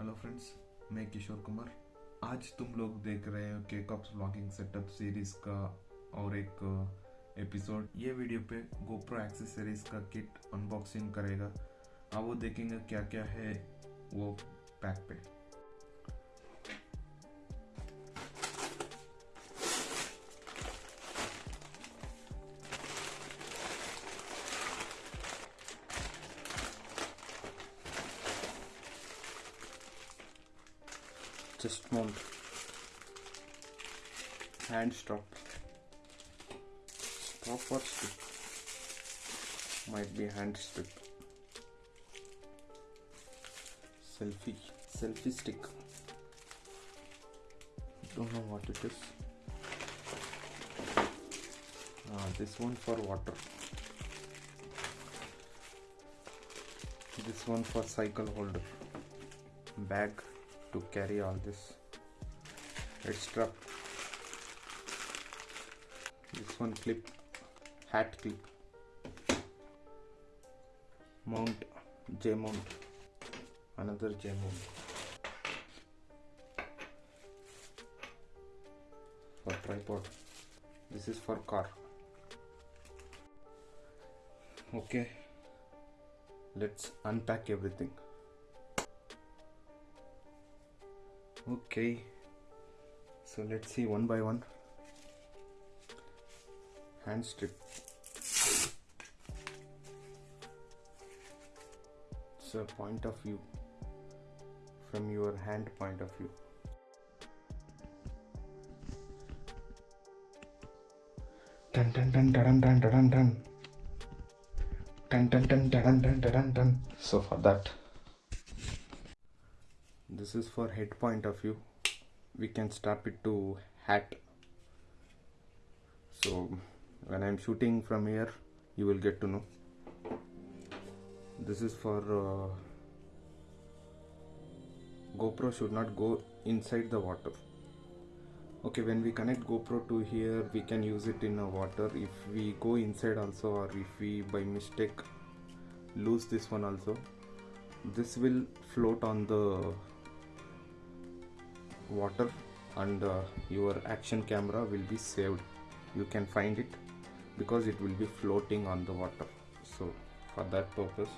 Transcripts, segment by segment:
Hello friends मैं किशोर कुमार। आज तुम लोग देख रहे हो के कप्स ब्लॉगिंग सेटअप सीरीज़ का और एक एपिसोड ये वीडियो पे गोप्रो एक्सेसरीज का किट अनबॉक्सिंग करेगा। अब वो देखेंगे क्या क्या है वो पैक पे। Just hand stop. Stop or strip might be hand strip selfie selfie stick. Don't know what it is. Ah, this one for water. This one for cycle holder. Bag to carry all this strap this one clip hat clip. Mount j mount. Another j mount. For tripod. This is for car. Okay. Let's unpack everything okay so let's see one by one hand strip it's a point of view from your hand point of view dun dun dun dun dun dun dun dun dun dun dun dun dun dun so for that this is for head point of view. We can strap it to hat. So when i'm shooting from here you will get to know. This is for uh, gopro should not go inside the water. Okay when we connect gopro to here we can use it in a water. If we go inside also or if we by mistake lose this one also this will float on the water and uh, your action camera will be saved. You can find it because it will be floating on the water. So for that purpose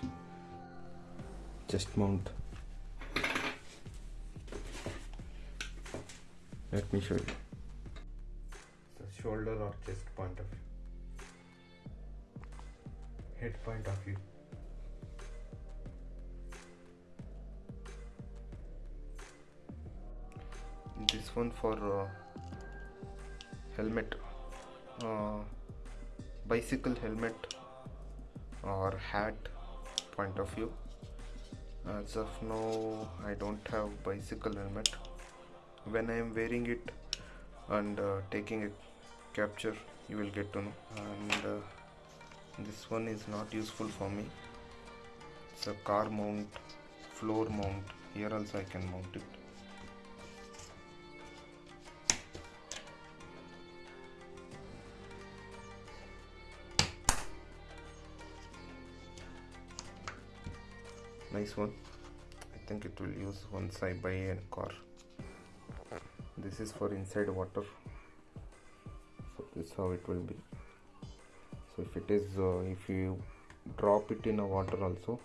just mount. Let me show you. The shoulder or chest point of view. Head point of view this one for uh, helmet uh, bicycle helmet or hat point of view. As of now I don't have bicycle helmet. When I am wearing it and uh, taking a capture you will get to know. And uh, this one is not useful for me. It's a car mount floor mount. Here also I can mount it nice one. I think it will use once i buy a car. This is for inside water. So this is how it will be. So if it is uh, if you drop it in a water also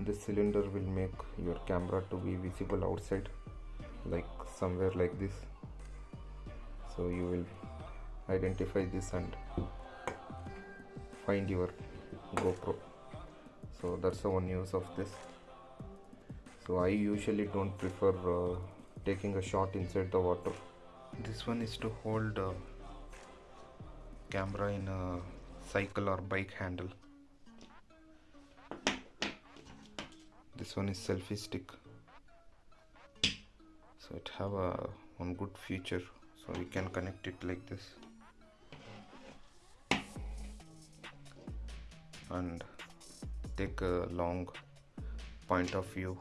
this cylinder will make your camera to be visible outside like somewhere like this. So you will identify this and find your GoPro so that's the one use of this. So I usually don't prefer uh, taking a shot inside the water. This one is to hold uh, camera in a cycle or bike handle. This one is selfie stick. So it have a one good feature. So you can connect it like this. And take a long point of view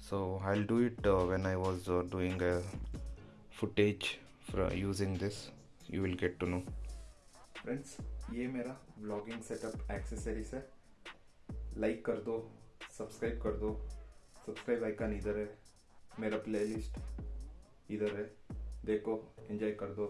so I'll do it uh, when I was uh, doing a footage for using this you will get to know friends ये मेरा vlogging setup accessories है like कर दो subscribe कर दो subscribe icon इधर है मेरा प्लेलिस्ट इधर है देखो एंजॉय कर दो